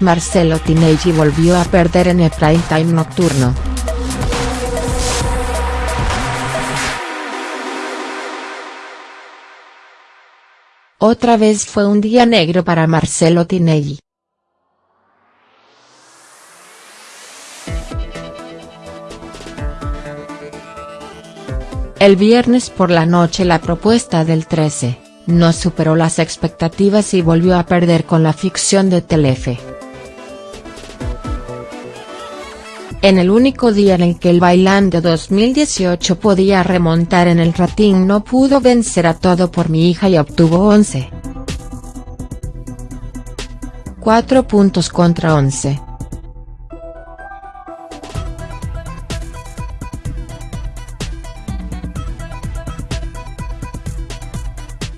Marcelo Tinelli volvió a perder en el prime time nocturno. Otra vez fue un día negro para Marcelo Tinelli. El viernes por la noche la propuesta del 13, no superó las expectativas y volvió a perder con la ficción de Telefe. En el único día en el que el Bailando 2018 podía remontar en el rating no pudo vencer a Todo por mi hija y obtuvo 11. 4 puntos contra 11.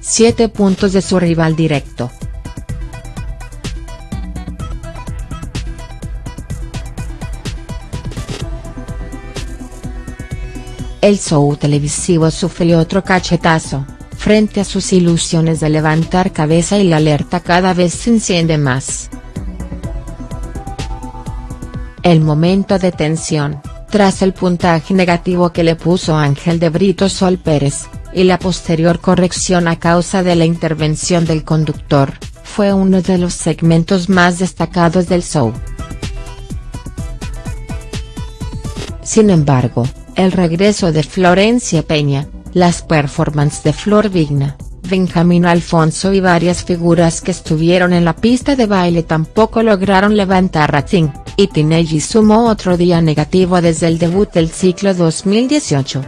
7 puntos de su rival directo. El show televisivo sufrió otro cachetazo, frente a sus ilusiones de levantar cabeza y la alerta cada vez se enciende más. El momento de tensión, tras el puntaje negativo que le puso Ángel de Brito Sol Pérez, y la posterior corrección a causa de la intervención del conductor, fue uno de los segmentos más destacados del show. Sin embargo, el regreso de Florencia Peña, las performances de Flor Vigna, Benjamín Alfonso y varias figuras que estuvieron en la pista de baile tampoco lograron levantar rating, y Tinelli sumó otro día negativo desde el debut del ciclo 2018.